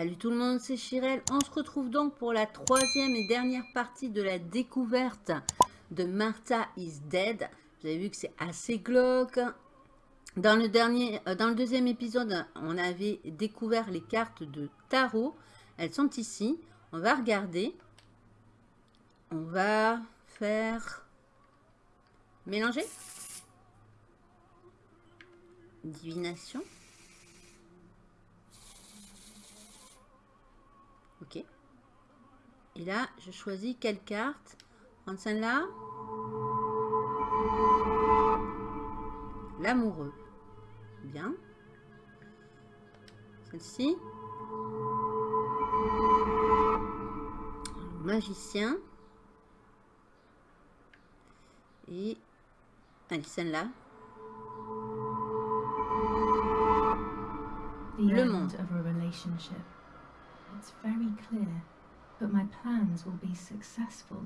Salut tout le monde, c'est Chirel. On se retrouve donc pour la troisième et dernière partie de la découverte de Martha is Dead. Vous avez vu que c'est assez glauque. Dans le, euh, dans le deuxième épisode, on avait découvert les cartes de tarot. Elles sont ici. On va regarder. On va faire mélanger. Divination. Ok. Et là, je choisis quelle carte? Prendre celle-là. L'amoureux. Bien. Celle-ci. Magicien. Et allez, celle-là. Le monde. It's very clear, but my plans will be successful.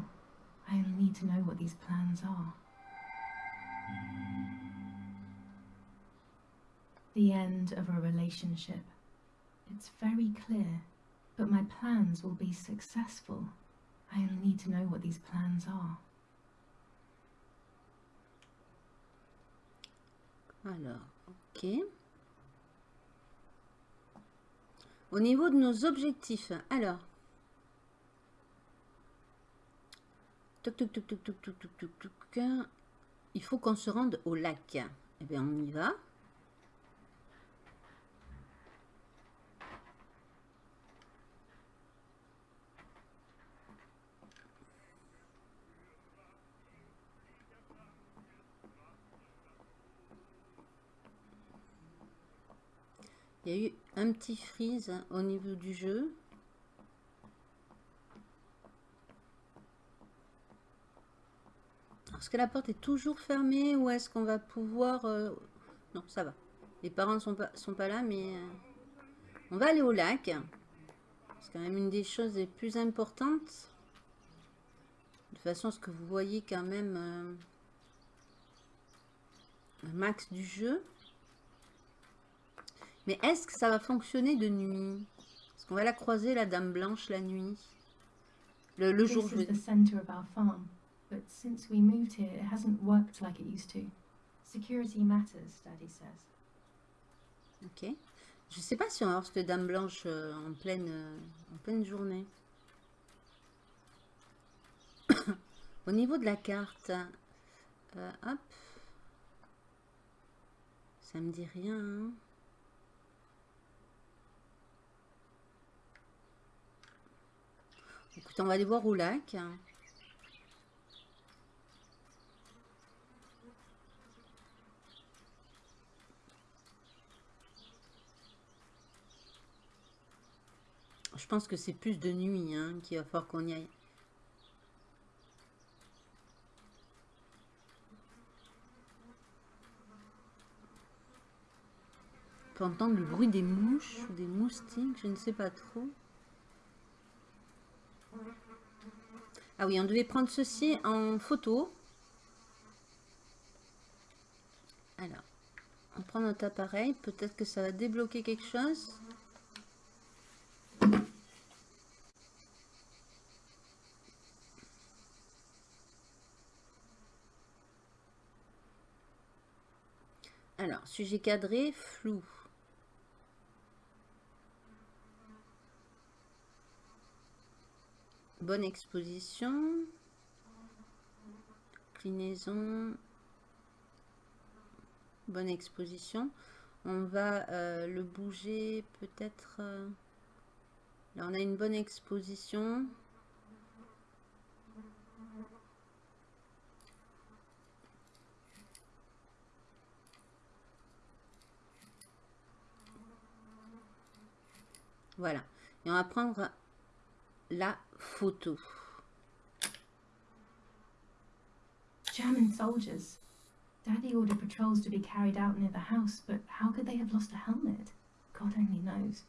I only need to know what these plans are. The end of a relationship. It's very clear, but my plans will be successful. I only need to know what these plans are. Alors, ok. Au niveau de nos objectifs, alors. Il faut qu'on se rende au lac. Eh bien, on y va. Il y a eu un petit freeze au niveau du jeu. Est-ce que la porte est toujours fermée ou est-ce qu'on va pouvoir... Euh, non, ça va. Les parents ne sont pas, sont pas là, mais... Euh, on va aller au lac. C'est quand même une des choses les plus importantes. De façon à ce que vous voyez quand même euh, un max du jeu. Mais est-ce que ça va fonctionner de nuit? Est-ce qu'on va la croiser, la dame blanche, la nuit Le, le jour, je veux dire. But since we moved here, it hasn't worked like it used to. Security matters, Daddy says. Ok. Je sais pas si on va voir cette dame blanche euh, en pleine, euh, en pleine journée. Au niveau de la carte, euh, hop, ça me dit rien. Hein. Écoute, on va aller voir au lac. Je pense que c'est plus de nuit hein, qu'il va falloir qu'on y aille. On peut entendre le bruit des mouches ou des moustiques, je ne sais pas trop. Ah oui, on devait prendre ceci en photo. Alors, on prend notre appareil. Peut-être que ça va débloquer quelque chose. Alors, sujet cadré, flou. Bonne exposition. Clinaison. Bonne exposition. On va euh, le bouger peut-être... Euh, là, on a une bonne exposition. Voilà. Et on va prendre la photo. German soldiers. Daddy ordered patrols to be carried out near the house, but how could they have lost a helmet? God only knows.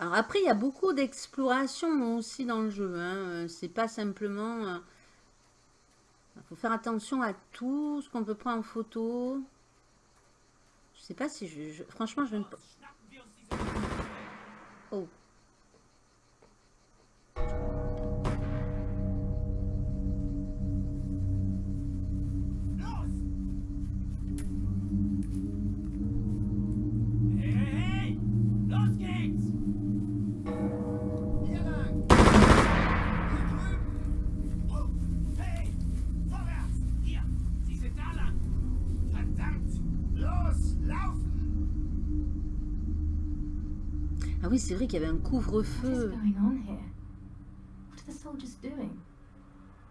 Alors après, il y a beaucoup d'exploration aussi dans le jeu. Hein. C'est pas simplement... Il euh, faut faire attention à tout ce qu'on peut prendre en photo. Je sais pas si je... Franchement, je ne... Oh. Oui, c'est vrai qu'il y avait un couvre-feu.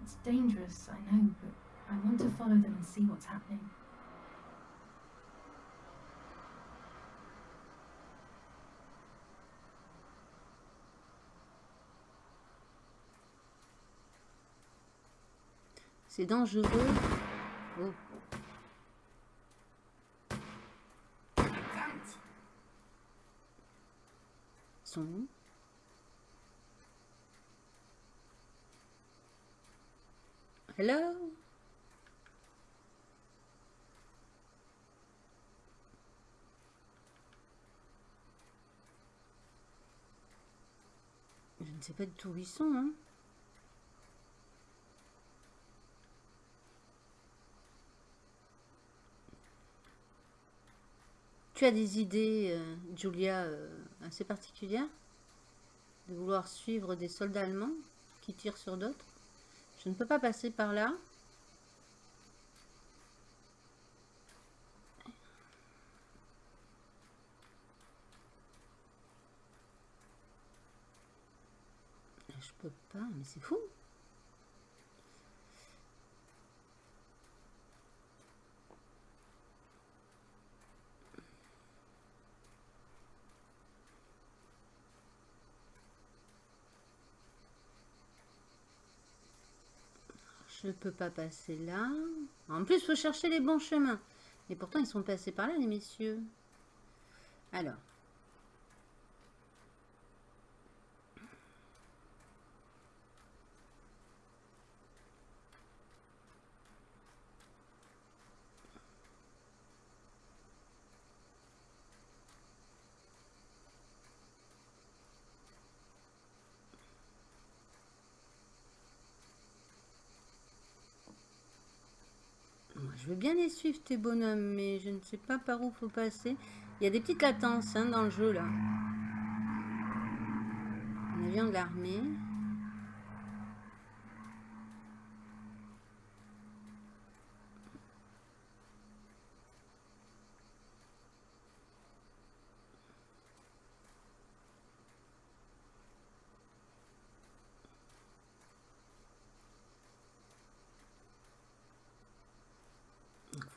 It's dangerous, I know, but I want to follow them and see what's happening. C'est dangereux. Oh. Hello? Je ne sais pas du tout où ils sont, hein. Tu as des idées, euh, Julia, euh, assez particulières De vouloir suivre des soldats allemands qui tirent sur d'autres? Je ne peux pas passer par là. Je peux pas, mais c'est fou. Je ne peux pas passer là. En plus, il faut chercher les bons chemins. Et pourtant, ils sont passés par là, les messieurs. Alors. Je veux bien les suivre, tes bonhommes, mais je ne sais pas par où faut passer. Il y a des petites latences hein, dans le jeu, là. Un avion de l'armée.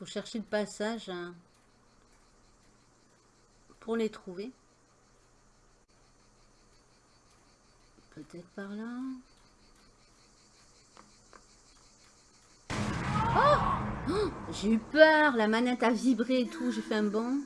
faut chercher le passage hein, pour les trouver. Peut-être par là. Oh, oh J'ai eu peur, la manette a vibré et tout, j'ai fait un bond.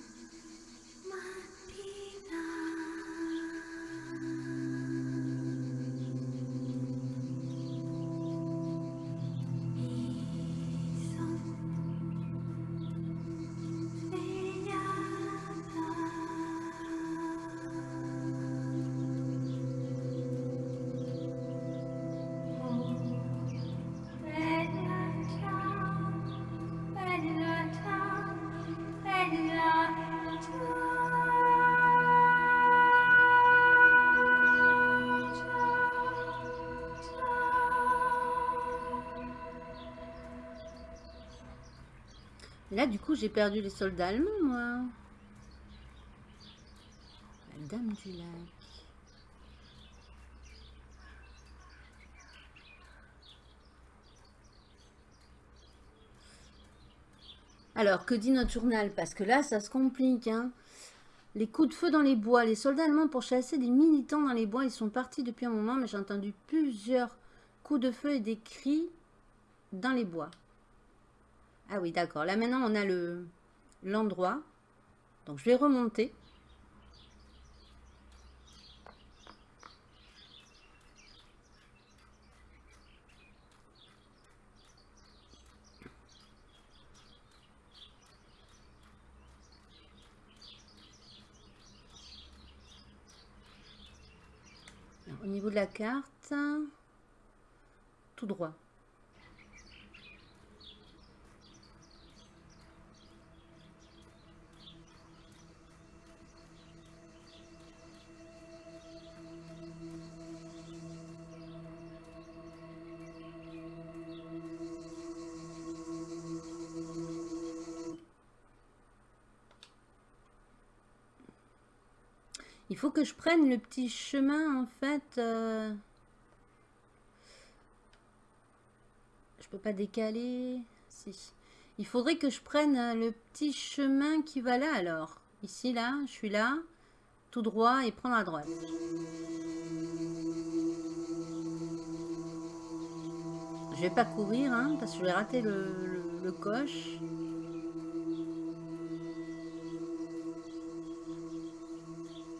Là, du coup, j'ai perdu les soldats allemands, moi. La dame du lac. Alors, que dit notre journal? Parce que là, ça se complique. Hein. Les coups de feu dans les bois. Les soldats allemands pour chasser des militants dans les bois. Ils sont partis depuis un moment, mais j'ai entendu plusieurs coups de feu et des cris dans les bois. Ah oui, d'accord. Là, maintenant, on a le l'endroit. Donc, je vais remonter. Au niveau de la carte, tout droit. Il faut que je prenne le petit chemin, en fait. Euh... Je peux pas décaler. Si. Il faudrait que je prenne euh, le petit chemin qui va là, alors. Ici, là, je suis là. Tout droit et prendre à droite. Je vais pas courir, hein, parce que je vais rater le coche.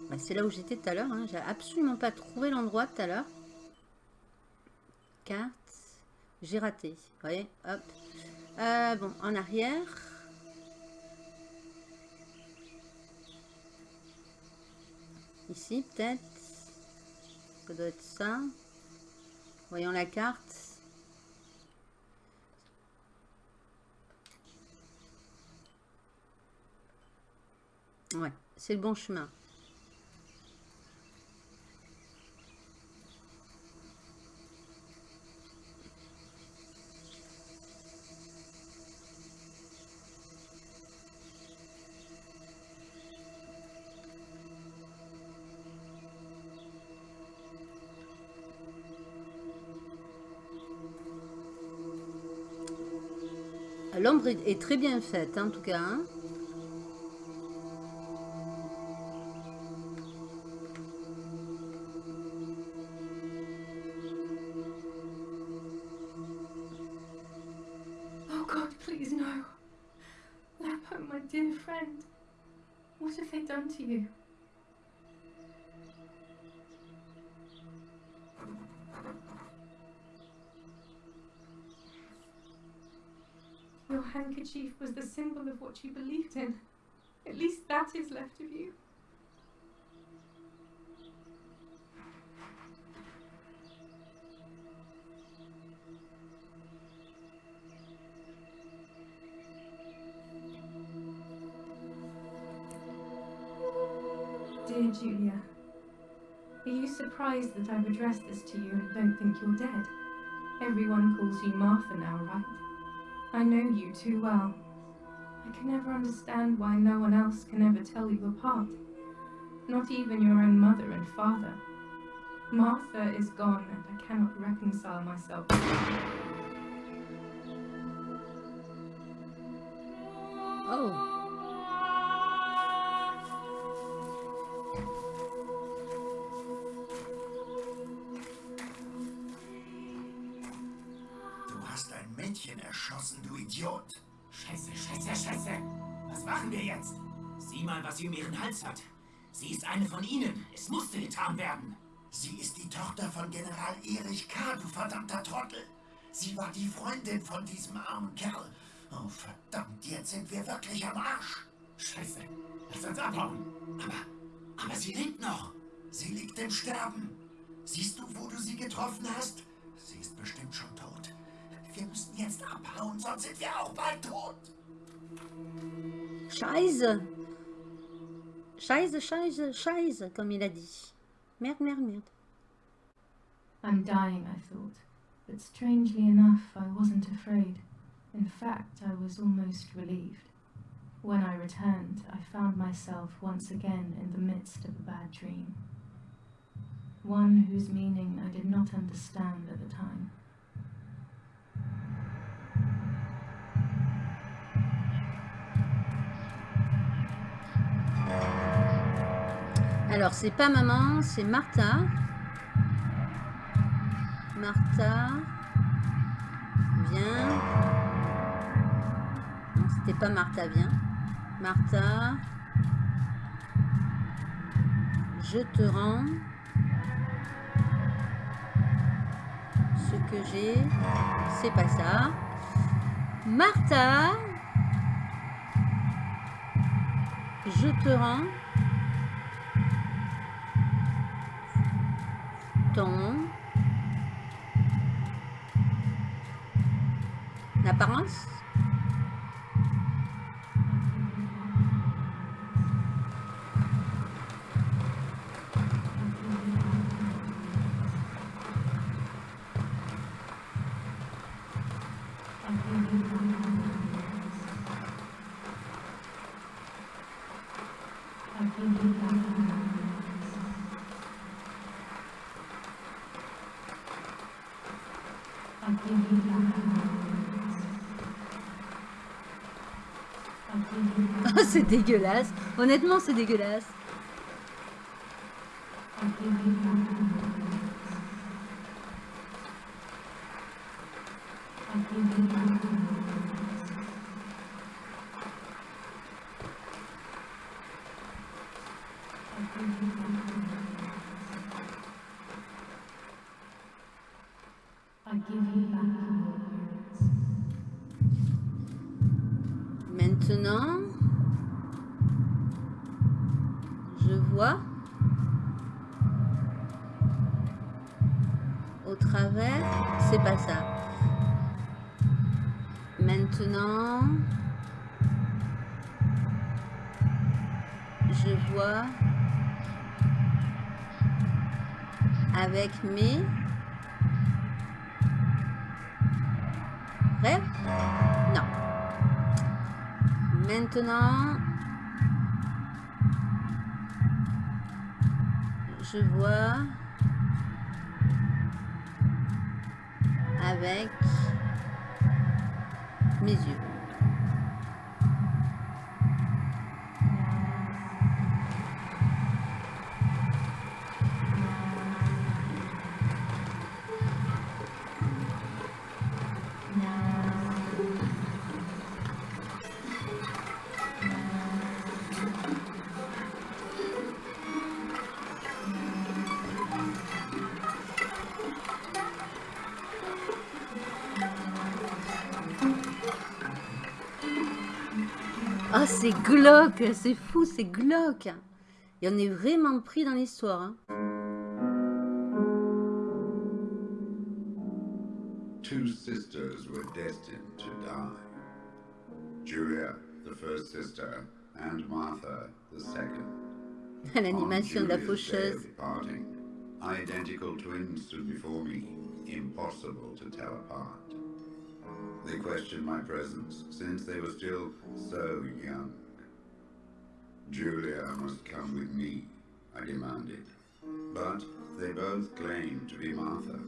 Bah, c'est là où j'étais tout à l'heure. Hein. J'ai absolument pas trouvé l'endroit tout à l'heure. Carte. J'ai raté. Vous voyez Hop. Euh, bon, en arrière. Ici, peut-être. Ça doit être ça. Voyons la carte. Ouais, c'est le bon chemin. L'ombre est très bien faite, en tout cas. Hein. Oh God, please no. Lapo, my dear friend. What have they done to you? Your handkerchief was the symbol of what you believed in. At least that is left of you. Dear Julia, are you surprised that I've addressed this to you and don't think you're dead? Everyone calls you Martha now, right? I know you too well. I can never understand why no one else can ever tell you apart. Not even your own mother and father. Martha is gone and I cannot reconcile myself Oh. Ihren Hals hat. Sie ist eine von ihnen. Es musste getan werden. Sie ist die Tochter von General Erich K., du verdammter Trottel. Sie war die Freundin von diesem armen Kerl. Oh, verdammt, jetzt sind wir wirklich am Arsch. Scheiße, lass uns abhauen. Aber, aber sie lebt noch. Sie liegt im Sterben. Siehst du, wo du sie getroffen hast? Sie ist bestimmt schon tot. Wir müssen jetzt abhauen, sonst sind wir auch bald tot. Scheiße. Scheiße, scheiße, scheiße, comme il a dit. Merde, merde, merde. I'm dying, I thought. But strangely enough, I wasn't afraid. In fact, I was almost relieved. When I returned, I found myself once again in the midst of a bad dream. One whose meaning I did not understand at the time. Uh, Alors, c'est pas maman, c'est Martha. Martha. Viens. Non, c'était pas Martha, viens. Martha. Je te rends ce que j'ai. C'est pas ça. Martha. Je te rends L'apparence Oh, c'est dégueulasse. Honnêtement, c'est dégueulasse. Avec mes rêves Non. Maintenant, je vois avec mes yeux. Glauque, c'est fou, c'est glauque. Et on est vraiment pris dans l'histoire. hein. Two sisters were destined to die. Julia, the first sister, and Martha, the second. L'animation de la faucheuse. of departing, identical twins stood before me, impossible to tell apart. They questioned my presence since they were still so young. Julia must come with me, I demanded. But they both claimed to be Martha.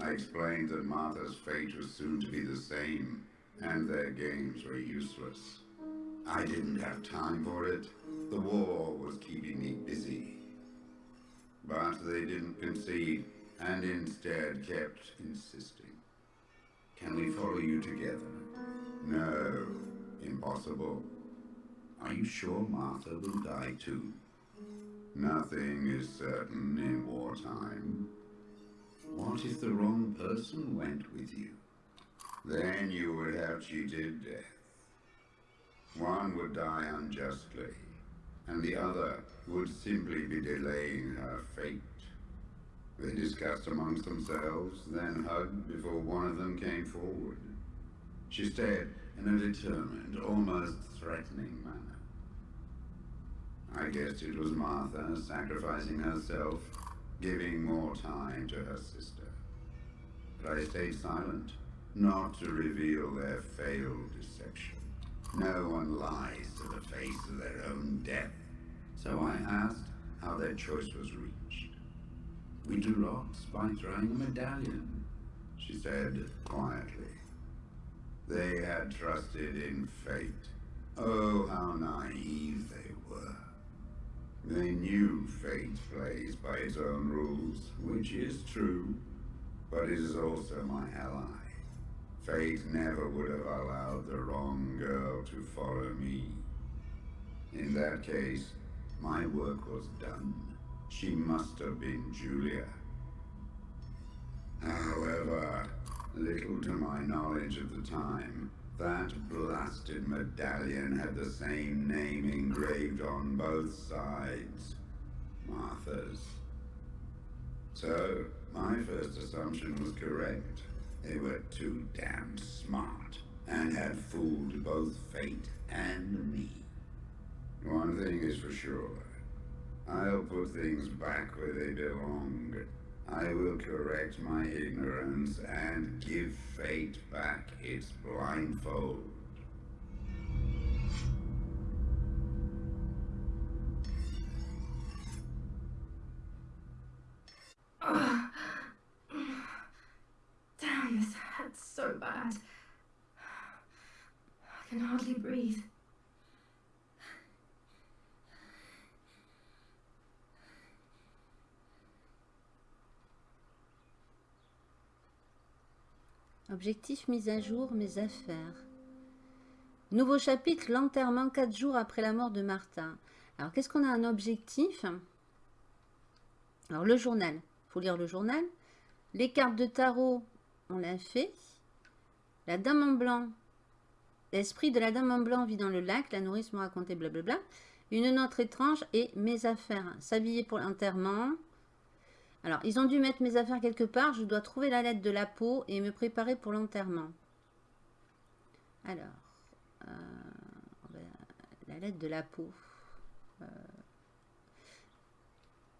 I explained that Martha's fate was soon to be the same, and their games were useless. I didn't have time for it. The war was keeping me busy. But they didn't concede, and instead kept insisting. Can we follow you together? No, impossible. Are you sure Martha will die too? Nothing is certain in wartime. What if the wrong person went with you? Then you would have cheated death. One would die unjustly, and the other would simply be delaying her fate. They discussed amongst themselves, then hugged before one of them came forward. She stared in a determined, almost threatening manner. I guessed it was Martha sacrificing herself, giving more time to her sister. But I stayed silent, not to reveal their failed deception. No one lies to the face of their own death. So I asked how their choice was reached. We drew lots by throwing a medallion, she said quietly. They had trusted in fate. Oh, how naive they were. They knew fate plays by its own rules, which is true, but it is also my ally. Fate never would have allowed the wrong girl to follow me. In that case, my work was done. She must have been Julia. However, little to my knowledge at the time, that blasted medallion had the same name engraved on both sides. Martha's. So, my first assumption was correct. They were too damn smart and had fooled both fate and me. One thing is for sure. I'll put things back where they belong. I will correct my ignorance and give fate back its blindfold. Damn, this hurts so bad. I can hardly breathe. Objectif mise à jour, mes affaires. Nouveau chapitre, l'enterrement 4 jours après la mort de Martha. Alors, qu'est-ce qu'on a un objectif? Alors, le journal. Il faut lire le journal. Les cartes de tarot, on l'a fait. La dame en blanc. L'esprit de la dame en blanc vit dans le lac. La nourrice m'a raconté blablabla. Une note étrange et mes affaires. S'habiller pour l'enterrement. Alors, ils ont dû mettre mes affaires quelque part. Je dois trouver la lettre de la peau et me préparer pour l'enterrement. Alors, euh, la lettre de la peau. Euh,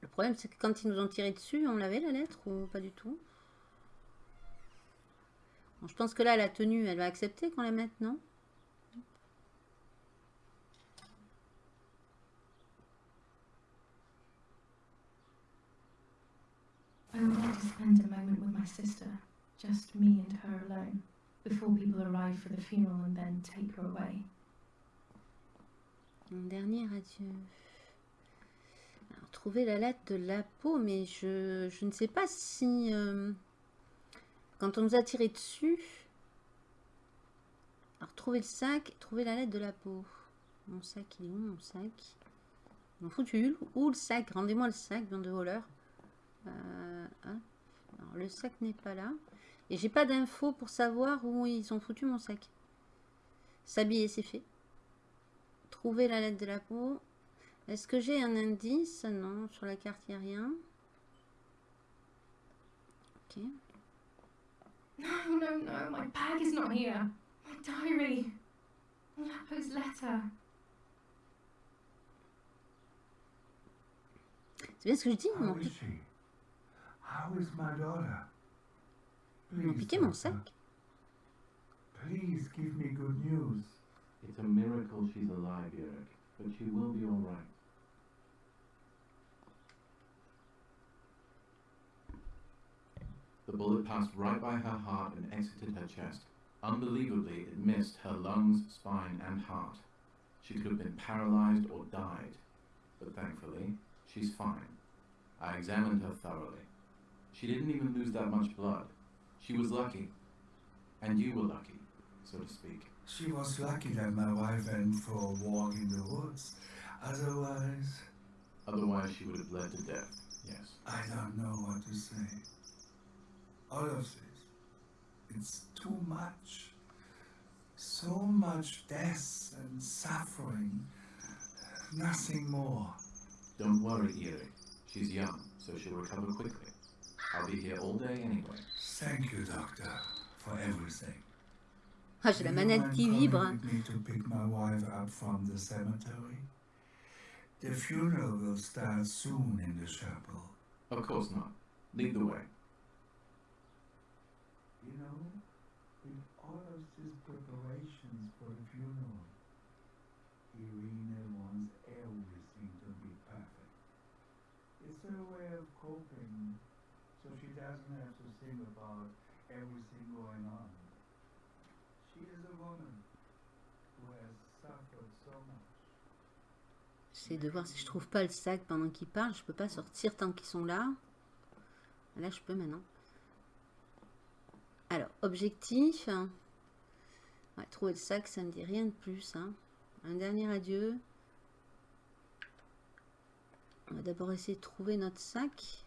le problème, c'est que quand ils nous ont tiré dessus, on l'avait la lettre ou pas du tout? Je pense que là, la tenue, elle va accepter qu'on la mette, non? I would like to spend a moment with my sister, just me and her alone, before people arrive for the funeral and then take her away. Un dernier adieu. Alors, trouver la lettre de la peau, mais je, je ne sais pas si... euh, quand on nous a tiré dessus... Alors, trouver le sac, trouver la lettre de la peau. Mon sac, il est où, mon sac? Ils m'ont foutu où le sac Rendez-moi le sac, bande de voleurs. Euh, hein. Alors, le sac n'est pas là. Et j'ai pas d'infos pour savoir où ils ont foutu mon sac. S'habiller, c'est fait. Trouver la lettre de la peau. Est-ce que j'ai un indice? Non, sur la carte, il n'y a rien. Ok. No, no, no, my bag is not here. My diary. Lapo's letter. C'est bien ce que je dis Ils m'ont How is pi- she? How is my daughter? ils m'ont Please, piqué mon doctor, sac. Please give me good news. It's a miracle she's alive, Eric, but she will be all right. The bullet passed right by her heart and exited her chest. Unbelievably, it missed her lungs, spine, and heart. She could have been paralyzed or died, but thankfully, she's fine. I examined her thoroughly. She didn't even lose that much blood. She was lucky. And you were lucky, so to speak. She was lucky that my wife went for a walk in the woods. Otherwise, Otherwise, she would have bled to death, yes. I don't know what to say. All of this, it's too much. So much death and suffering. Nothing more. Don't worry, Eric. She's young, so she'll recover quickly. I'll be here all day anyway. Thank you, doctor, for everything. Ah, j'ai la manette mind qui coming vibre. with me to pick my wife up from the cemetery? The funeral will start soon in the chapel. Of course not. Lead the way. You know, J'essaie de voir si je trouve pas le sac pendant qu'ils parlent. Je peux pas sortir tant qu'ils sont là. Là, je peux maintenant. Alors, objectif. Trouver le sac, ça me dit rien de plus. hein. Un dernier adieu. On va d'abord essayer de trouver notre sac.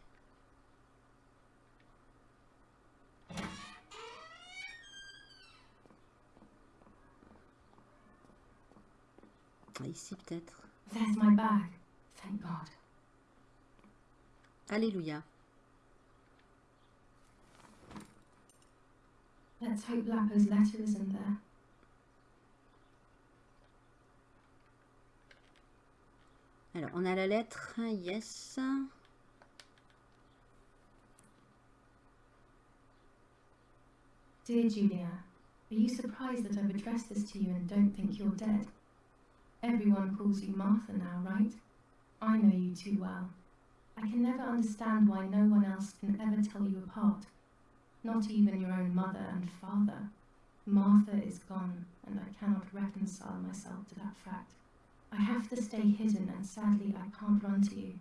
Ah, Ici peut-être. There's my bag. Thank God. Alléluia. Let's hope Lapo's letter isn't there. Alors, on a la lettre, yes. Dear Julia, are you surprised that I've addressed this to you and don't think you're dead? Everyone calls you Martha now, right? I know you too well. I can never understand why no one else can ever tell you apart. Not even your own mother and father. Martha is gone, and I cannot reconcile myself to that fact. I have to stay hidden, and sadly, I can't run to you.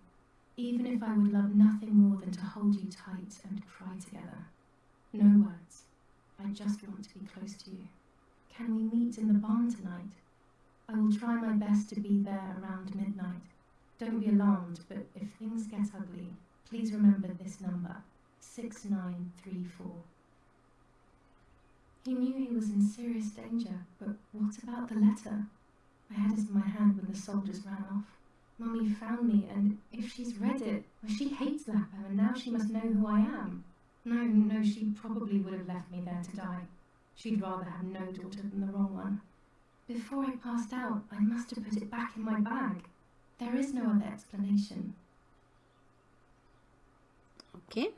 Even if I would love nothing more than to hold you tight and cry together. No words. I just want to be close to you. Can we meet in the barn tonight? I will try my best to be there around midnight. Don't be alarmed, but if things get ugly, please remember this number 6934. He knew he was in serious danger, but what about the letter? I had it in my hand when the soldiers ran off. Mummy found me, and if she's read it, well, she hates Lapo, and now she must know who I am. No, no, she probably would have left me there to die. She'd rather have no daughter than the wrong. Before I passed out, I must have put it back in my bag. There is no other explanation. Ok.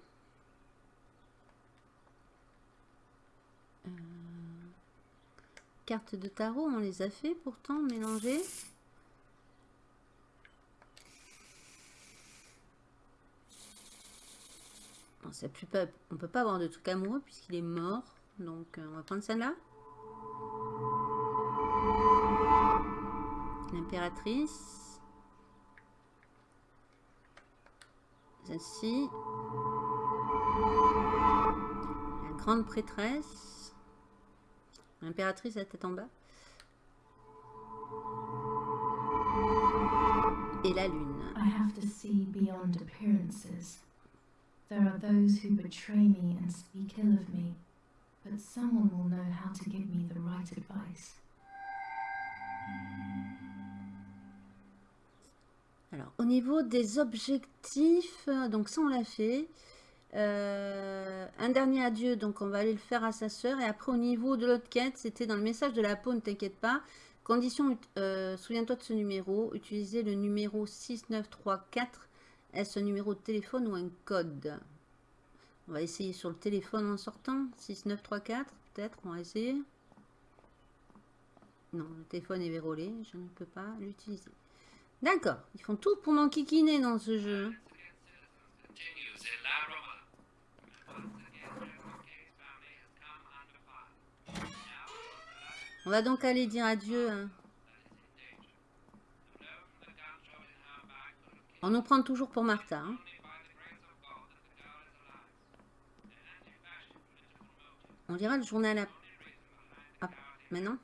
Euh, Cartes de tarot, on les a fait pourtant, mélangées. Bon, c'est plus pas, on peut pas avoir de truc amoureux puisqu'il est mort. Donc euh, on va prendre celle-là. L'impératrice. Celle-ci. La grande prêtresse. L'impératrice à tête en bas. Et la lune. I have to see beyond appearances. There are those who betray me and speak ill of me, but someone will know how to give me the right advice. Au niveau des objectifs, euh, donc ça on l'a fait. Euh, un dernier adieu, donc on va aller le faire à sa sœur. Et après, au niveau de l'autre quête, c'était dans le message de la peau, ne t'inquiète pas. Condition, euh, souviens-toi de ce numéro. Utiliser le numéro 6934. Est-ce un numéro de téléphone ou un code? On va essayer sur le téléphone en sortant. 6934, peut-être, on va essayer. Non, le téléphone est verrouillé, je ne peux pas l'utiliser. D'accord, ils font tout pour m'enquiquiner dans ce jeu. On va donc aller dire adieu. hein. On nous prend toujours pour Martha. hein. On lira le journal à... Ah, maintenant.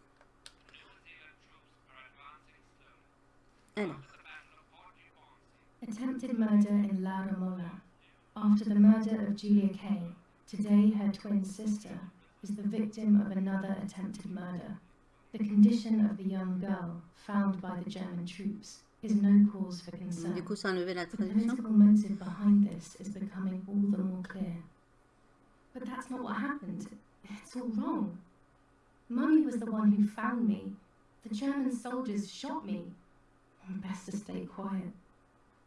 Slowly. Alors, After the battle of Port Gibbon, Attempted murder in La Mola. After the murder of Julia Kay, today her twin sister is the victim of another attempted murder. The condition of the young girl, found by the German troops, is no cause for concern. du coup, ça enlevé la The political motive behind this is becoming all the more clear. But that's not what happened. It's all wrong. Mummy was the one who found me. The German soldiers shot me. Best to stay quiet.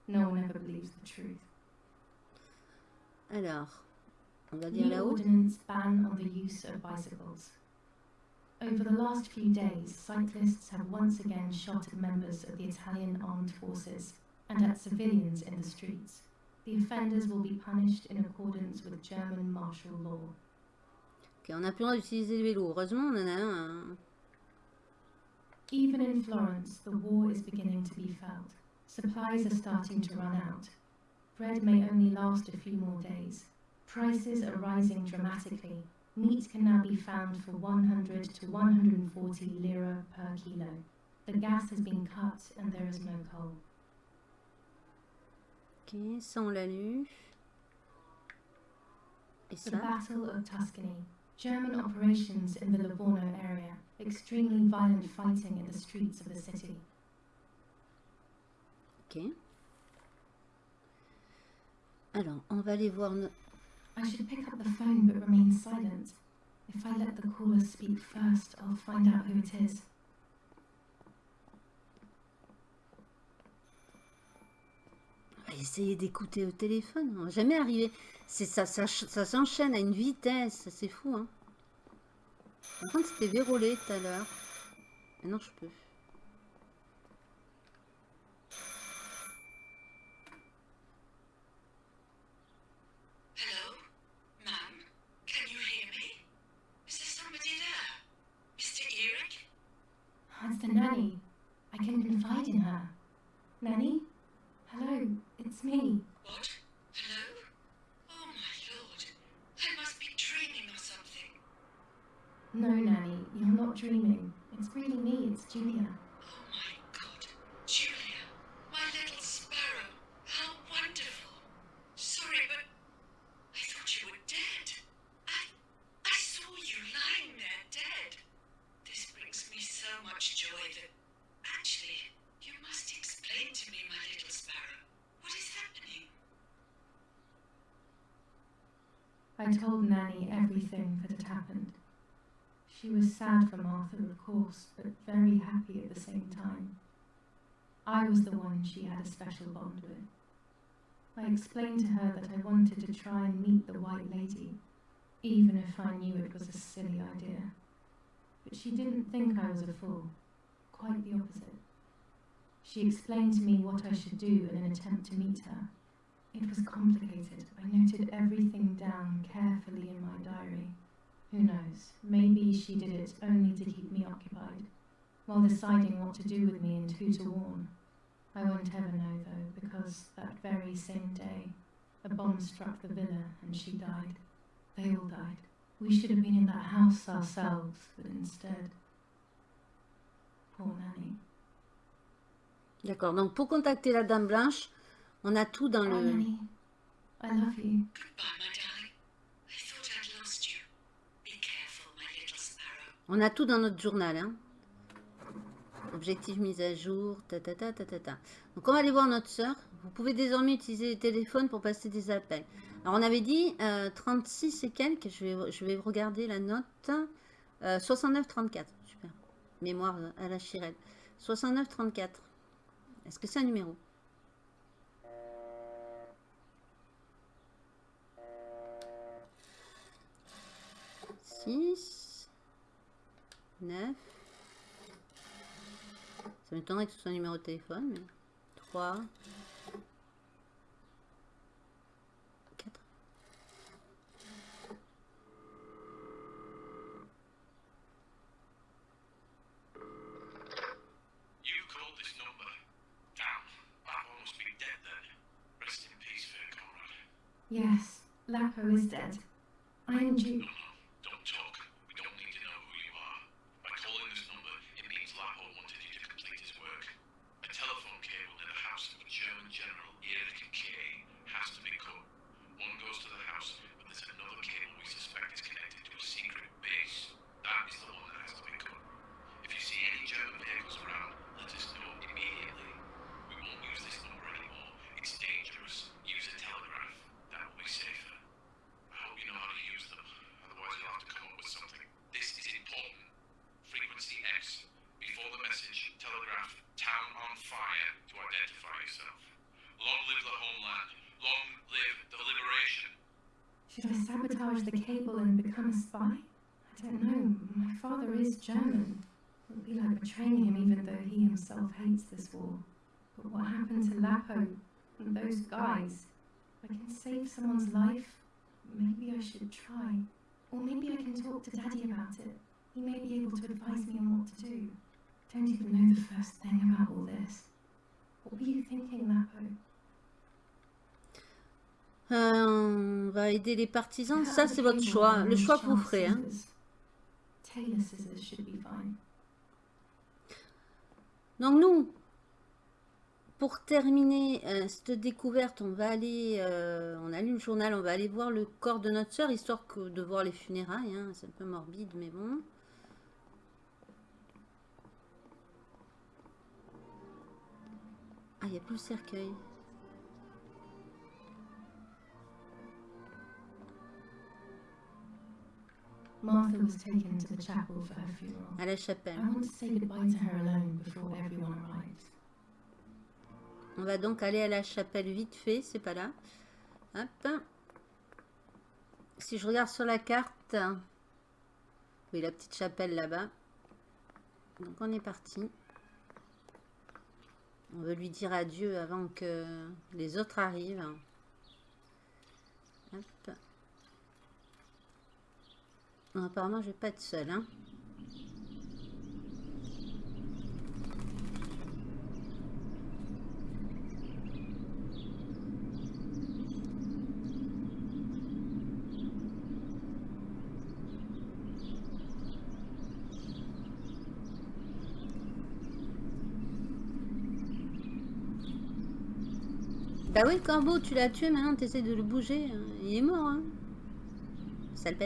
No one ever believes the truth. Alors, on va dire New là-haut. ordinance ban on the use of bicycles. Over the last few days, cyclists have once again shot at members of the Italian armed forces and at civilians in the streets. The offenders will be punished in accordance with German martial law. Ok, on n'a plus le droit d'utiliser le vélo. Heureusement, on en a un. Even in Florence, the war is beginning to be felt. Supplies are starting to run out. Bread may only last a few more days. Prices are rising dramatically. Meat can now be found for 100 to 140 lira per kilo. The gas has been cut and there is no coal. Ok, ça on l'a lu. Et The Battle of Tuscany. German operations in the Livorno area. Extremely violent fighting in the streets of the city. Ok. Alors, on va aller voir... no- I should pick up the phone but remain silent. If I let the caller speak first, I'll find out who it is. Essayer d'écouter au téléphone. On va jamais. C'est ça, ça, ça s'enchaîne à une vitesse. C'est fou, hein. Par contre, c'était vérolé tout à l'heure. Maintenant, je peux. Course, but very happy at the same time. I was the one she had a special bond with. I explained to her that I wanted to try and meet the White Lady, even if I knew it was a silly idea. But she didn't think I was a fool, quite the opposite. She explained to me what I should do in an attempt to meet her. It was complicated. I noted everything down carefully in my diary. Who knows? Maybe she did it only to keep me occupied, while deciding what to do with me and who to warn. I won't ever know though, because that very same day, a bomb struck the villa and she died. They all died. We should have been in that house ourselves, but instead. Poor Nanny. D'accord. Donc, pour contacter la Dame Blanche, on a tout dans Oh, le... Nanny, I love you. Goodbye, my darling. On a tout dans notre journal. Hein. Objectif mise à jour, ta, ta, ta, ta, ta, ta. Donc, on va aller voir notre sœur. Vous pouvez désormais utiliser le téléphone pour passer des appels. Alors, on avait dit euh, 36 et quelques. Je vais, je vais regarder la note. Euh, 69-34. Super. Mémoire euh, à la Chirelle. 69-34. Est-ce que c'est un numéro? Si, 9. Ça m'étonnerait que ce soit un numéro de téléphone, mais 3. 4. Yes, Lapo is dead. I am Duke. General, Erich K, has to be cut. One goes to the house, but there's another cable we suspect is connected to a secret base. That is the one that has to be cut. If you see any German vehicles around, let us know immediately. We won't use this number anymore. It's dangerous. Use a telegraph. That will be safer. I hope you know how to use them. Otherwise, you'll have to come up with something. This is important. Frequency X. Before the message, telegraph town on fire to identify yourself. Long live the homeland. Long live the liberation. Should I sabotage the cable and become a spy? I don't know. My father is German. It would be like betraying him even though he himself hates this war. But what happened to Lapo and those guys? I can save someone's life, maybe I should try. Or maybe I can talk to Daddy about it. He may be able to advise me on what to do. I Don't even know the first thing about all this. What were you thinking, Lapo? Euh, on va aider les partisans. Ça, c'est votre choix. Le choix que vous ferez. Hein. Donc nous, pour terminer euh, cette découverte, on va aller, euh, on allume le journal, on va aller voir le corps de notre sœur, histoire que de voir les funérailles. hein. C'est un peu morbide, mais bon. Ah, il n'y a plus le cercueil. Martha was taken to the chapel for her funeral. À la chapelle. I want to say goodbye to her alone before everyone arrives. On va donc aller à la chapelle vite fait, c'est pas là. Hop. Si je regarde sur la carte, oui, la petite chapelle là-bas. Donc on est parti. On veut lui dire adieu avant que les autres arrivent. Hop. Apparemment, je vais pas être seule. Hein. Bah oui, le corbeau, tu l'as tué, maintenant tu essaies de le bouger. hein. Il est mort, hein. Sale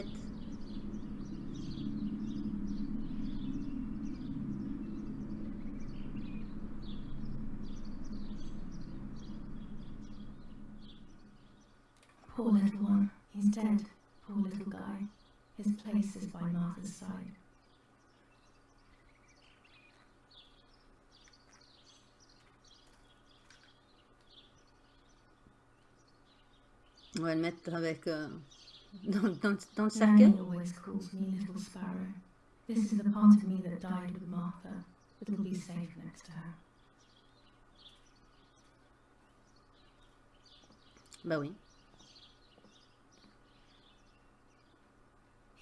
dead. Poor little guy. His place is by Martha's side. On va le mettre avec... euh, dans, dans- dans le cercueil. Always calls me Little Sparrow. This is the part of me that died with Martha, will be safe next to her. Bah oui.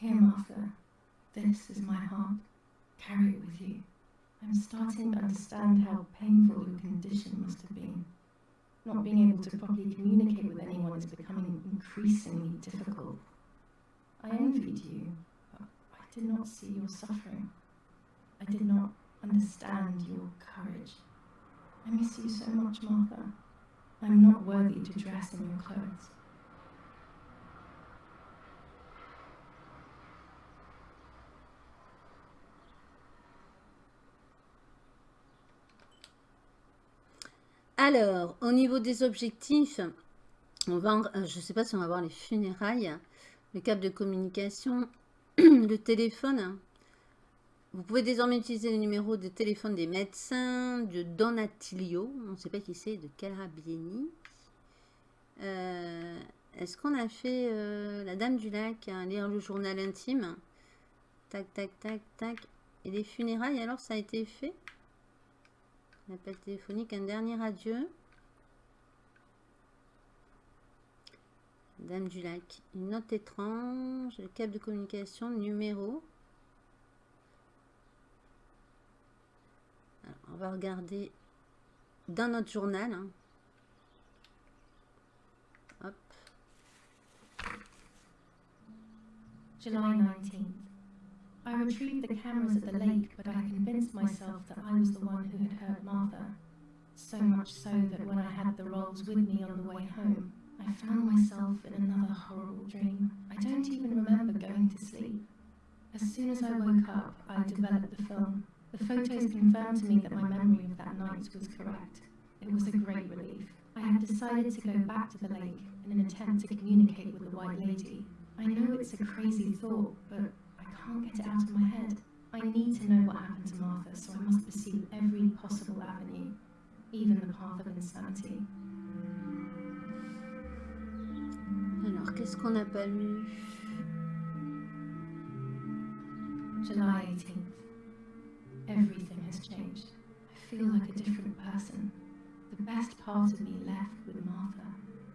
Here, Martha. This is my heart. Carry it with you. I'm starting to understand how painful your condition must have been. Not being able to properly communicate with anyone is becoming increasingly difficult. I envied you, but I did not see your suffering. I did not understand your courage. I miss you so much, Martha. I'm not worthy to dress in your clothes. Alors, au niveau des objectifs, on va, euh, je ne sais pas si on va voir les funérailles, le câble de communication, le téléphone. Vous pouvez désormais utiliser le numéro de téléphone des médecins, de Donatilio, on ne sait pas qui c'est, de Carabieni. Euh, Est-ce qu'on a fait euh, la Dame du Lac, hein, lire le journal intime? Tac, tac, tac, tac. Et les funérailles, alors ça a été fait? Appel téléphonique, un dernier adieu. Dame du lac. Une note étrange. Le câble de communication, numéro. Alors, on va regarder dans notre journal. hein. Hop. July 19th. I retrieved the cameras at the lake, but I convinced myself that I was the one who had hurt Martha. So much so that when I had the rolls with me on the way home, I found myself in another horrible dream. I don't even remember going to sleep. As soon as I woke up, I developed the film. The photos confirmed to me that my memory of that night was correct. It was a great relief. I had decided to go back to the lake in an attempt to communicate with the White Lady. I know it's a crazy thought, but can't get it out of my head. I need to know what happened to Martha, so I must pursue every possible avenue, even the path of insanity. Alors, qu'est-ce qu'on n'a pas lu July 18th. Everything has changed. I feel like a different person. The best part of me left with Martha.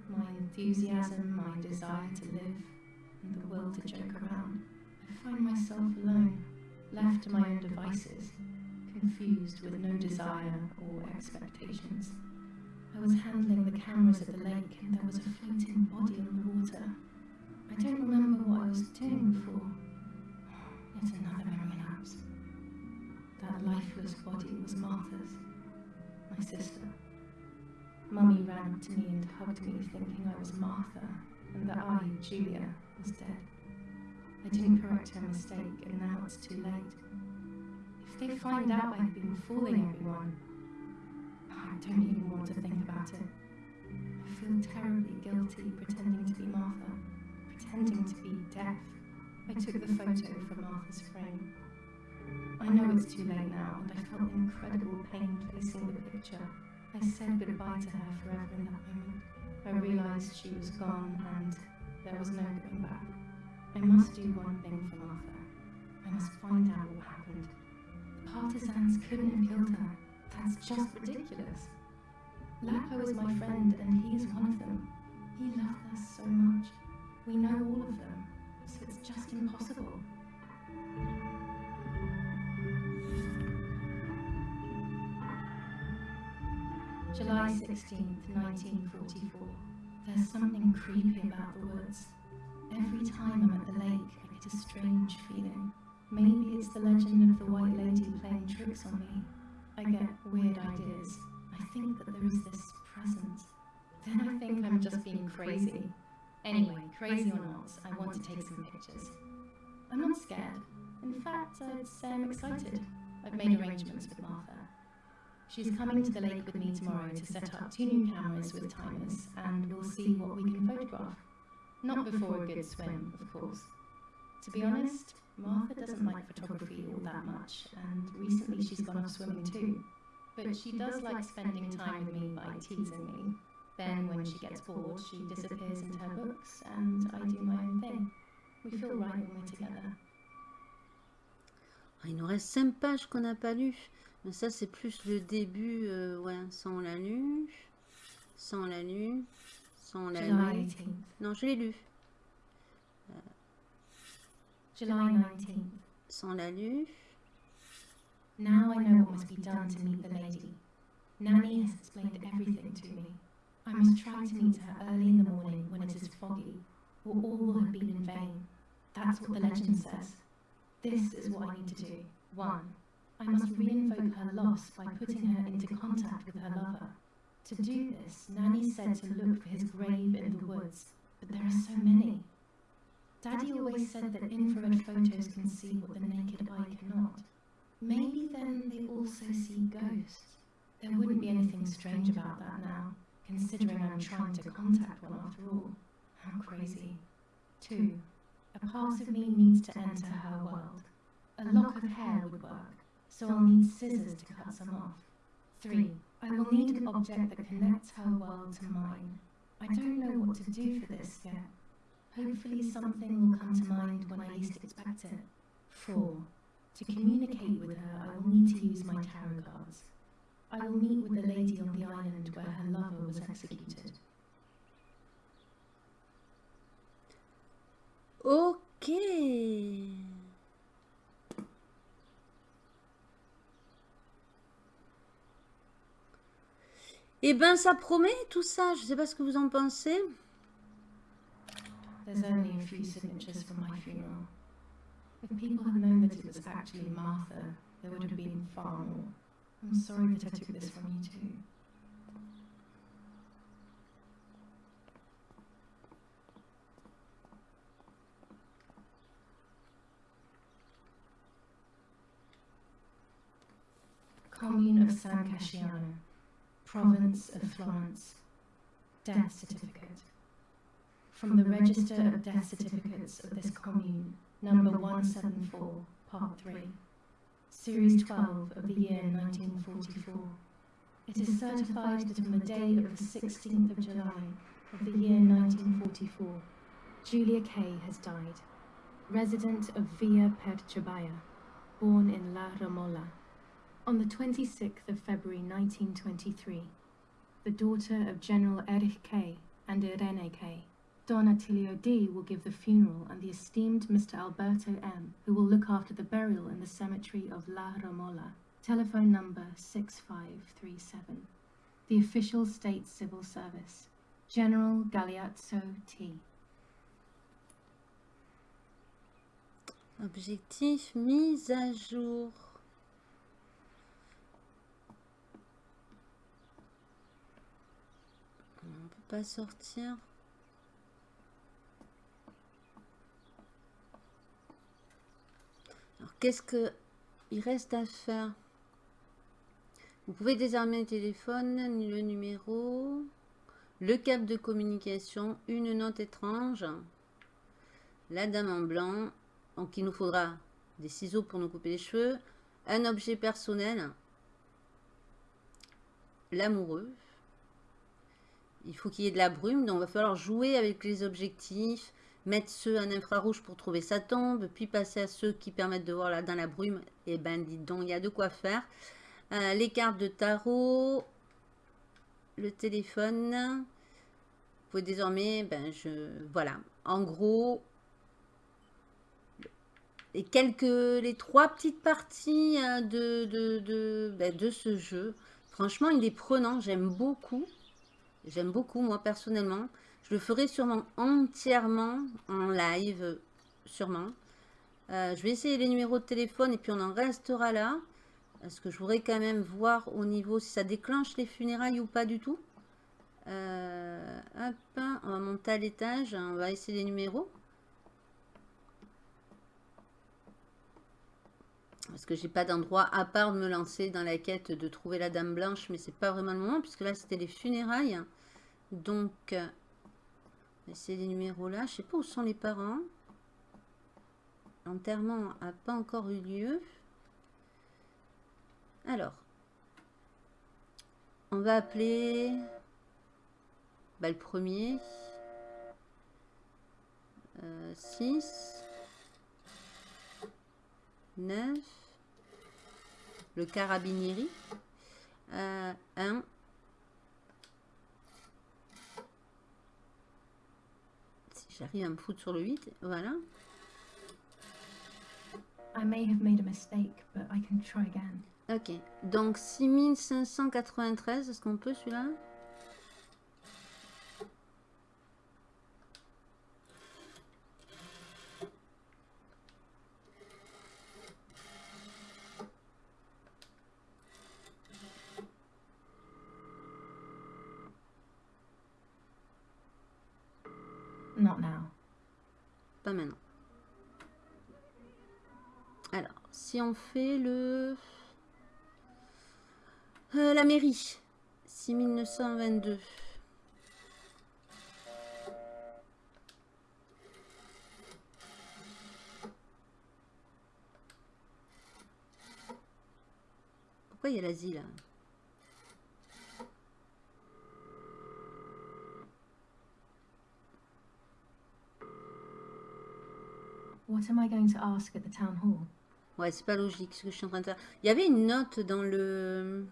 My enthusiasm, my desire to live, and the will to joke around. I find myself alone, left to my own devices, confused with no desire or expectations. I was handling the cameras at the lake and there was a floating body on the water. I don't remember what I was doing before. Yet another memory lapse. That lifeless body was Martha's, my sister. Mummy ran to me and hugged me, thinking I was Martha, and that I, Julia, was dead. I didn't correct her mistake, and now it's too late. If they find out I've been fooling everyone, I don't even want to think about it. I feel terribly guilty pretending to be Martha, pretending to be deaf. I took the photo from Martha's frame. I know it's too late now, and I felt incredible pain placing the picture. I said goodbye to her forever in that moment. I realised she was gone, and there was no going back. I must do one thing for Martha. I must find out what happened. The partisans couldn't have killed her. That's just ridiculous. Lapo is my friend, and he's one of them. He loved us so much. We know all of them, so it's just impossible. July 16th, 1944. There's something creepy about the woods. Every time I'm at the lake, I get a strange feeling. Maybe it's the legend of the white lady playing tricks on me. I get weird ideas. I think that there is this presence. Then I think I'm just being crazy. Anyway, crazy or not, I want to take some pictures. I'm not scared. In fact, I'd say I'm excited. I've made arrangements with Martha. She's coming to the lake with me tomorrow to set up two new cameras with timers, and we'll see what we can photograph. Not before a good swim, of course. To be honest, Martha doesn't like photography all that much, and recently she's gone off swimming too. But she does like spending time with me by teasing me. Then, when she gets bored, she disappears into her books, and I do my own thing. We feel right when we're together. Ah, Il nous reste 5 pages qu'on n'a pas lues. Mais ça, c'est plus le début. euh, ouais, ça, on l'a lu. Ça, on l'a lu. Ça, on l'a July lu. 18th. Non, je l'ai lu. July 19th. Ça, on l'a lu. Now I know what must be done to meet the lady. Nanny has explained everything to me. I must try to meet her early in the morning when it is foggy, or all will have been in vain. That's what the legend says. This is what I need to do. 1. I must re-invoke her loss by putting her into contact with her lover. To do this, Nanny said to look for his grave in the woods, but there are so many. Daddy always said that infrared photos can see what the naked eye cannot. Maybe then they also see ghosts. There wouldn't be anything strange about that now, considering I'm trying to contact one after all. How crazy. 2. A part of me needs to enter her world. A lock of hair would work, so I'll need scissors to cut some off. 3. I will need an object that connects her world to mine. I don't know what to do for this yet. Hopefully something will come to mind when I least expect it. 4. To communicate with her, I will need to use my tarot cards. I will meet with the lady on the island where her lover was executed. Ok. Eh ben, ça promet tout ça. Je sais pas ce que vous en pensez. There's only a few signatures for my funeral. If people had known that it was actually Martha, there would have been far more. I'm sorry that I took this from you too. Commune of San Casciano, Province of Florence, Death Certificate. From the Register of Death Certificates of this commune, number 174, part 3, series 12 of the year 1944. It is certified that on the day of the 16th of July of the year 1944, Julia Kay has died, resident of Villa Perchebaya, born in La Ramola. On the 26th of February 1923, the daughter of General Erich K. and Irene K. Don Attilio D will give the funeral and the esteemed Mr. Alberto M, who will look after the burial in the cemetery of La Romola, Telephone number 6537. The official state civil service. General Galeazzo T. Objectif mise à jour. Pas sortir. Alors qu'est-ce que il reste à faire? Vous pouvez désarmer le téléphone, le numéro, le câble de communication, une note étrange, la dame en blanc, Donc, il nous faudra des ciseaux pour nous couper les cheveux, un objet personnel, l'amoureux. Il faut qu'il y ait de la brume, donc il va falloir jouer avec les objectifs, mettre ceux en infrarouge pour trouver sa tombe, puis passer à ceux qui permettent de voir là dans la brume. Et ben, dites donc, il y a de quoi faire. Euh, les cartes de tarot, le téléphone. Vous pouvez désormais, ben, je, voilà. En gros, et quelques, les trois petites parties euh, de, de, de, ben, de ce jeu. Franchement, il est prenant, j'aime beaucoup. J'aime beaucoup, moi, personnellement. Je le ferai sûrement entièrement en live, sûrement. Euh, je vais essayer les numéros de téléphone et puis on en restera là. Parce que je voudrais quand même voir au niveau si ça déclenche les funérailles ou pas du tout? Euh, hop, on va monter à l'étage. On va essayer les numéros. Parce que j'ai pas d'endroit à part de me lancer dans la quête de trouver la dame blanche. Mais c'est pas vraiment le moment puisque là c'était les funérailles. Donc, euh, on va essayer les numéros là. Je sais pas où sont les parents. L'enterrement n'a pas encore eu lieu. Alors, on va appeler bah, le premier. 6. 9. Le carabinieri. 1. Si j'arrive à me foutre sur le 8, voilà. I may have made a mistake, but I can try again. Ok, donc 6593, est-ce qu'on peut celui-là Not now. Pas maintenant. Alors, si on fait le... Euh, la mairie. 6922. Pourquoi il y a l'asile What am I going to ask at the town hall? Ouais, c'est pas logique ce que je suis en train de faire. Il y avait une note dans le...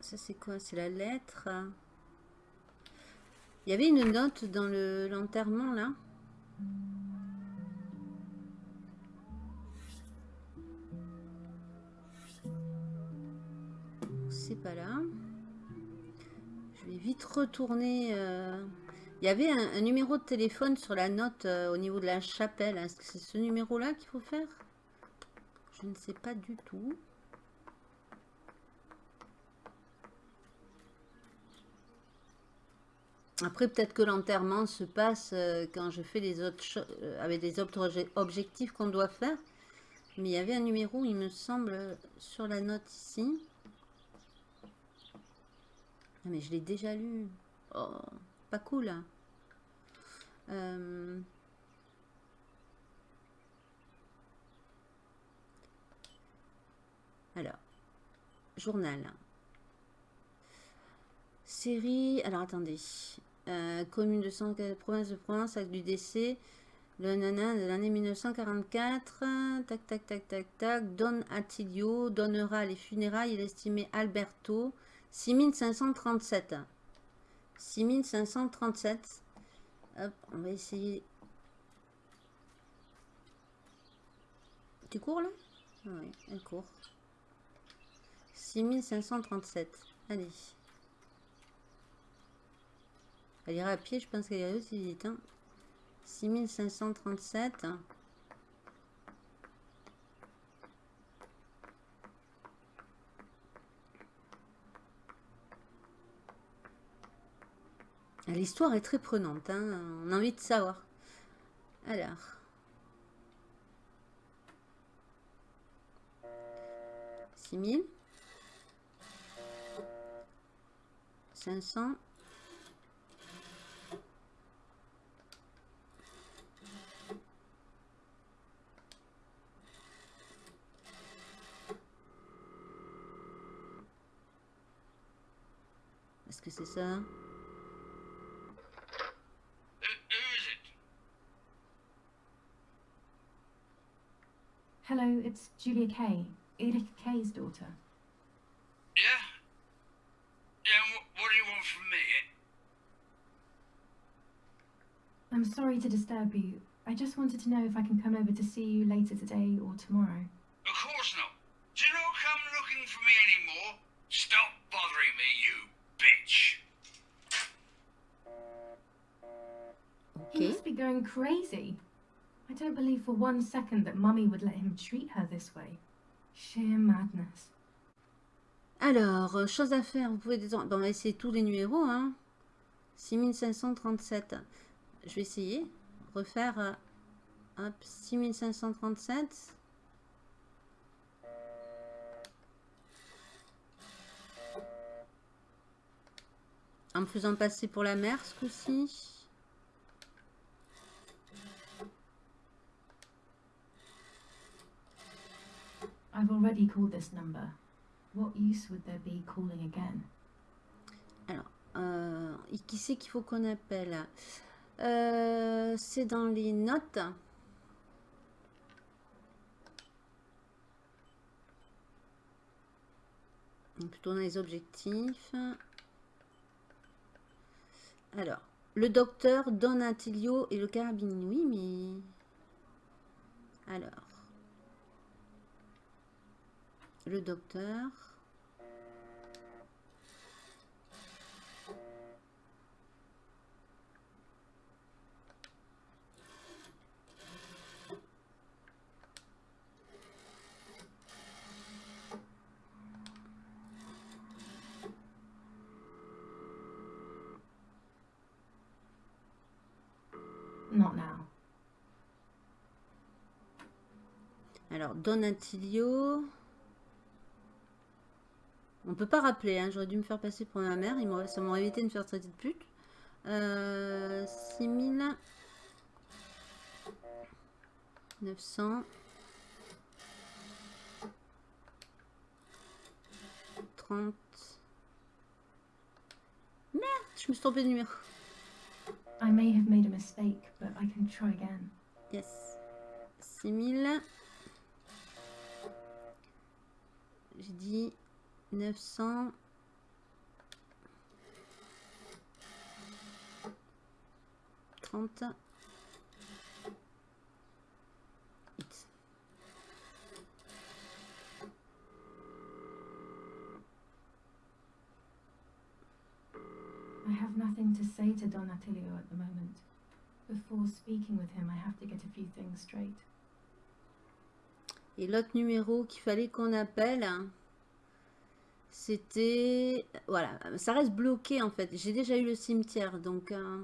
Ça c'est quoi? C'est la lettre Il y avait une note dans le l'enterrement là C'est pas là. Je vais vite retourner... euh, Il y avait un, numéro de téléphone sur la note euh, au niveau de la chapelle. Est-ce que c'est ce numéro-là qu'il faut faire? Je ne sais pas du tout. Après, peut-être que l'enterrement se passe euh, quand je fais les autres choses, avec des autres obje- objectifs qu'on doit faire. Mais il y avait un numéro, il me semble, sur la note ici. Ah, mais je l'ai déjà lu. Oh, pas cool. Euh, Alors, journal. Série. Alors, attendez. Euh, commune de 100, province de Provence, acte du décès. Le nana de l'année 1944. Tac, tac, tac, tac, tac. Don Attilio donnera les funérailles. Il estimait Alberto. 6537. 6537. Hop, on va essayer. Tu cours là? Oui, elle court. 6537. Allez. Elle ira à pied, je pense qu'elle irait aussi vite. Hein. 6537. L'histoire est très prenante, hein. on a envie de savoir. Alors. Six mille. 500. Est-ce que c'est ça? Hello, it's Julia Kay, Erich Kay's daughter. Yeah? Yeah, what, what do you want from me? I'm sorry to disturb you. I just wanted to know if I can come over to see you later today or tomorrow. Of course not. Do you not come looking for me anymore? Stop bothering me, you bitch. He must be going crazy. I don't believe for one second that Mummy would let him treat her this way. Sheer madness. Alors, euh, chose à faire, vous pouvez détendre. Bon, on va essayer tous les numéros. Hein. 6537. Je vais essayer. Refaire. euh, hop, 6537. En me faisant passer pour la mère ce coup-ci. I've already called this number. What use would there be calling again? Alors, qui c'est qu'il faut qu'on appelle? Euh, C'est dans les notes. Donc, Plutôt dans les objectifs. Alors, le docteur Don Attilio et le carabinier. Oui, mais... Alors... Le docteur... Not now. Alors, Don Attilio. On peut pas rappeler, hein, j'aurais dû me faire passer pour ma mère, ça m'aurait évité de me faire traiter de pute. Euh, 6000. 900. 30. Merde, je me suis trompée de numéro. I may have made a mistake, but I can try again. Yes. 6000. J'ai dit 900. Trente. Huit. I have nothing to say to Don Attilio at the moment. Before speaking with him, I have to get a few things straight. Et l'autre numéro qu'il fallait qu'on appelle, c'était... Voilà, ça reste bloqué en fait. J'ai déjà eu le cimetière, donc... euh,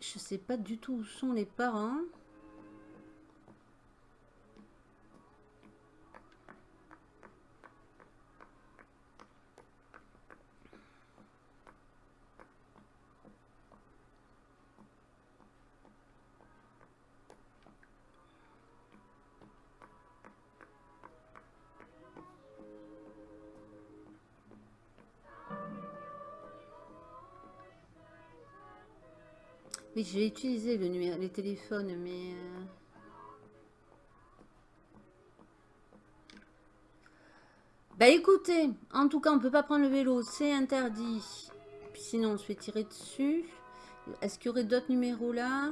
Je sais pas du tout où sont les parents. J'ai utilisé le numéro, les téléphones, mais... euh, Bah écoutez, en tout cas, on peut pas prendre le vélo, c'est interdit. Puis sinon, on se fait tirer dessus. Est-ce qu'il y aurait d'autres numéros là?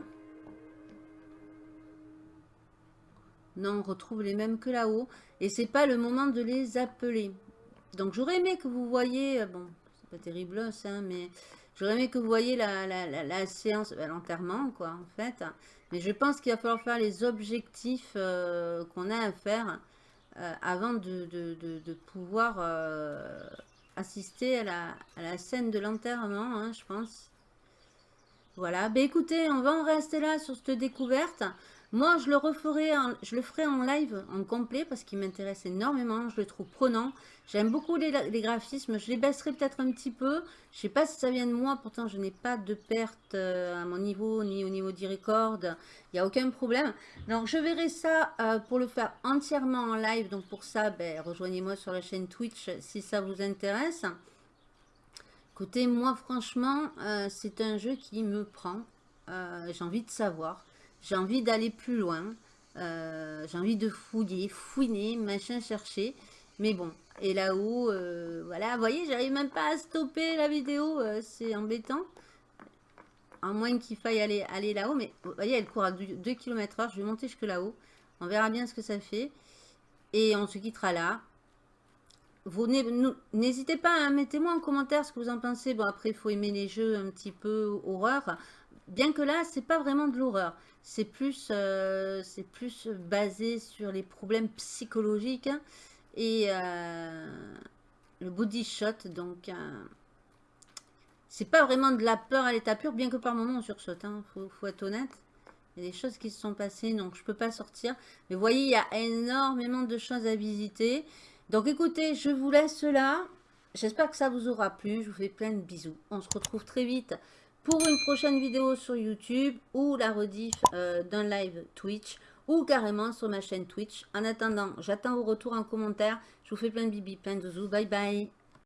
Non, on retrouve les mêmes que là-haut. Et c'est pas le moment de les appeler. Donc j'aurais aimé que vous voyez... euh, Bon, c'est pas terrible ça, hein, mais... J'aurais aimé que vous voyez la, la, la, la séance, ben, l'enterrement, quoi, en fait. Mais je pense qu'il va falloir faire les objectifs euh, qu'on a à faire euh, avant de, de, de, pouvoir euh, assister à la, à la scène de l'enterrement, hein, je pense. Voilà, ben écoutez, on va en rester là sur cette découverte. Moi, je le referai, en- je le ferai en live, en complet, parce qu'il m'intéresse énormément. Je le trouve prenant. J'aime beaucoup les, graphismes. Je les baisserai peut-être un petit peu. Je sais pas si ça vient de moi. Pourtant, je n'ai pas de perte euh, à mon niveau, ni au niveau du record. Il n'y a aucun problème. Donc, je verrai ça euh, pour le faire entièrement en live. Donc, pour ça, ben, rejoignez-moi sur la chaîne Twitch si ça vous intéresse. Côté moi, franchement, euh, c'est un jeu qui me prend. J'ai envie de savoir. J'ai envie d'aller plus loin. Euh, j'ai envie de fouiller, fouiner, machin, chercher. Mais bon, et là-haut, voilà, vous voyez, j'arrive même pas à stopper la vidéo. c'est embêtant. À moins qu'il faille aller, aller là-haut. Mais vous voyez, elle court à 2 km h Je vais monter jusque là-haut. On verra bien ce que ça fait. Et on se quittera là. Vous n'hésitez pas, à mettez-moi en commentaire ce que vous en pensez. Bon, après, il faut aimer les jeux un petit peu horreur. Bien que là, c'est pas vraiment de l'horreur. C'est plus, euh, basé sur les problèmes psychologiques hein, et euh, le body shot. Donc, euh, c'est pas vraiment de la peur à l'état pur, bien que par moments on sursaute. Hein, faut, faut être honnête. Il y a des choses qui se sont passées, donc je peux pas sortir. Mais vous voyez, il y a énormément de choses à visiter. Donc écoutez, je vous laisse là. J'espère que ça vous aura plu. Je vous fais plein de bisous. On se retrouve très vite pour une prochaine vidéo sur YouTube ou la rediff euh, d'un live Twitch ou carrément sur ma chaîne Twitch. En attendant, j'attends vos retours en commentaire. Je vous fais plein de bibi, plein de zouzous. Bye bye